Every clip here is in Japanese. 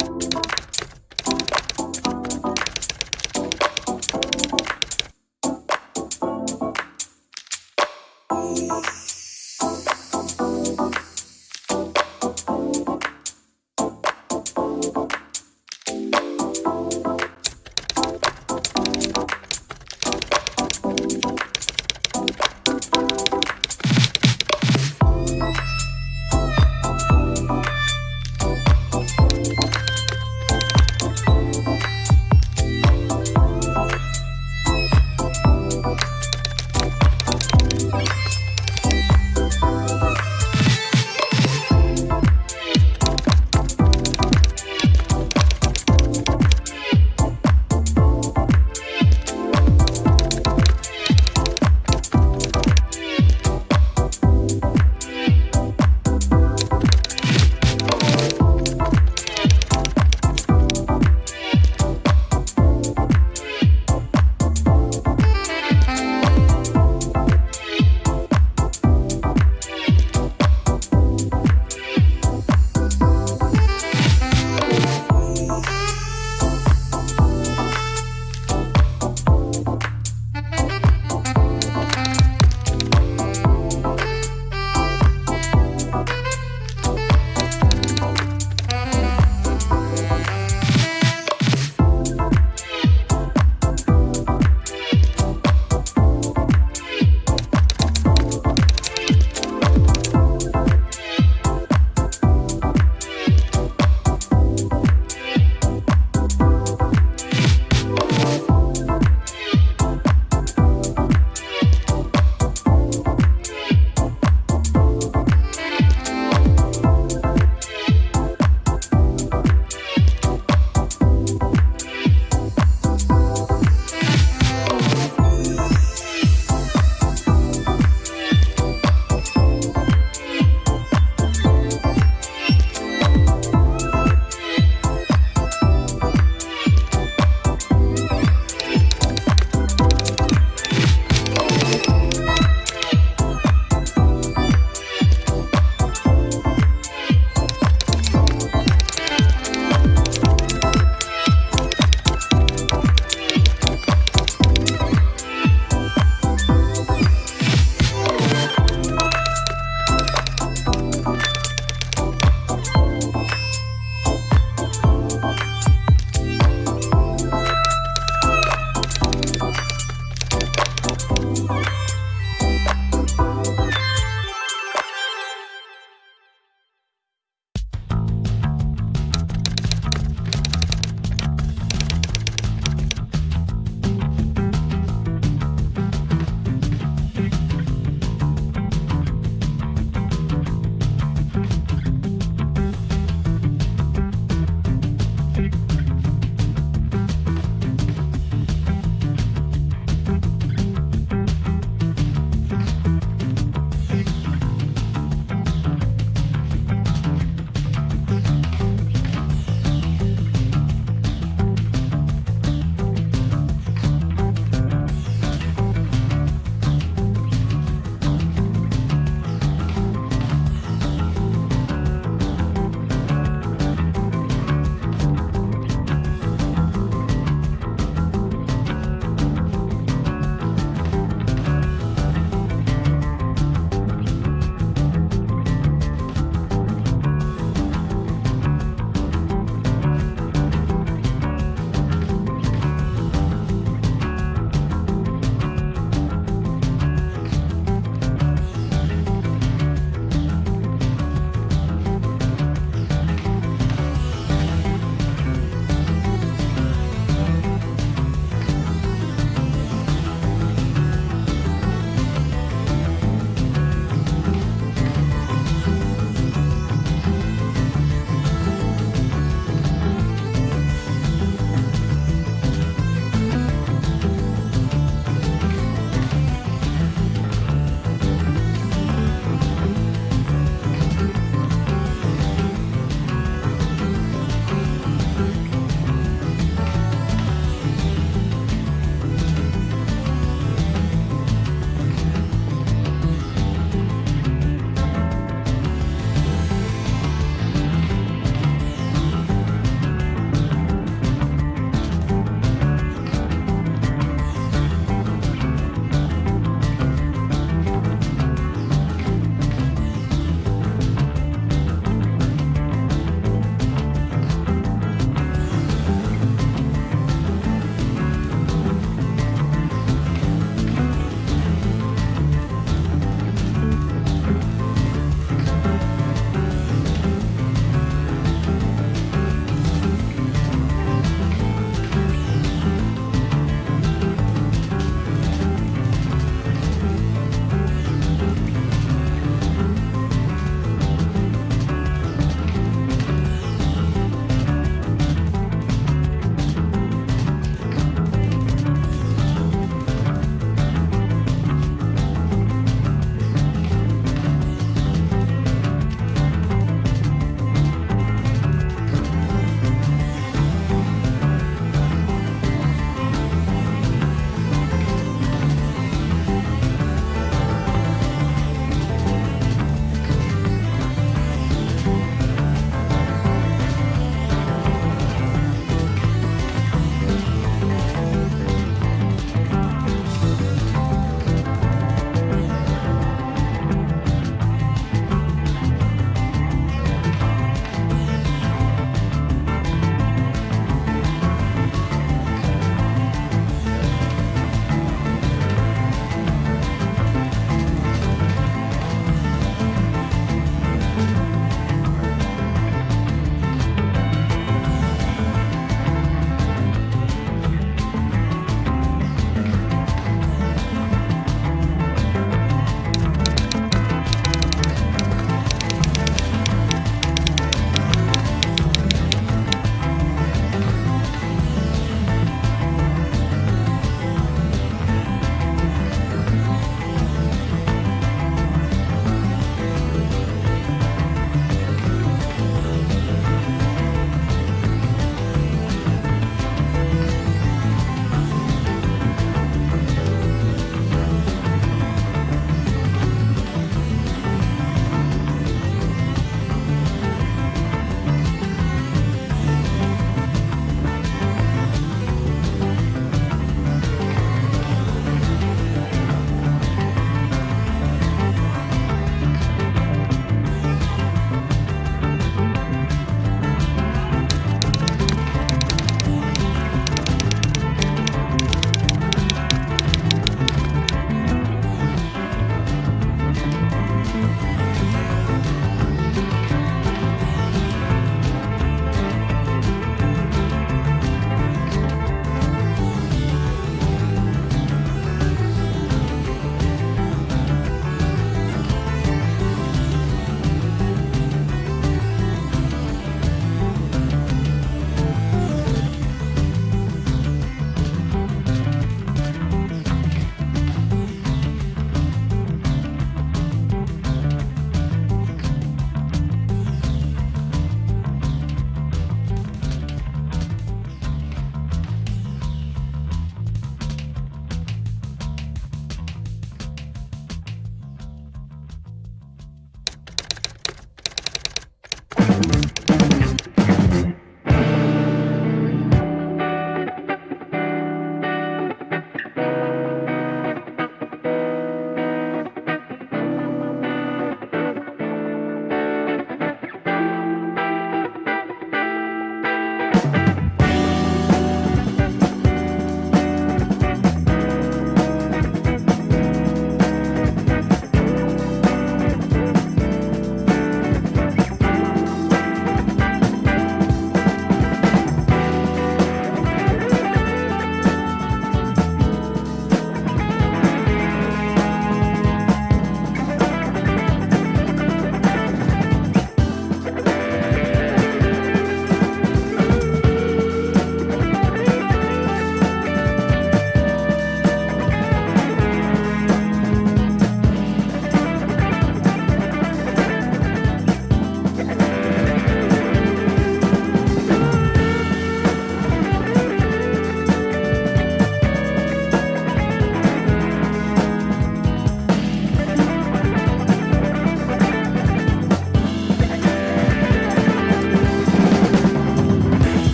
Thank you.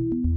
you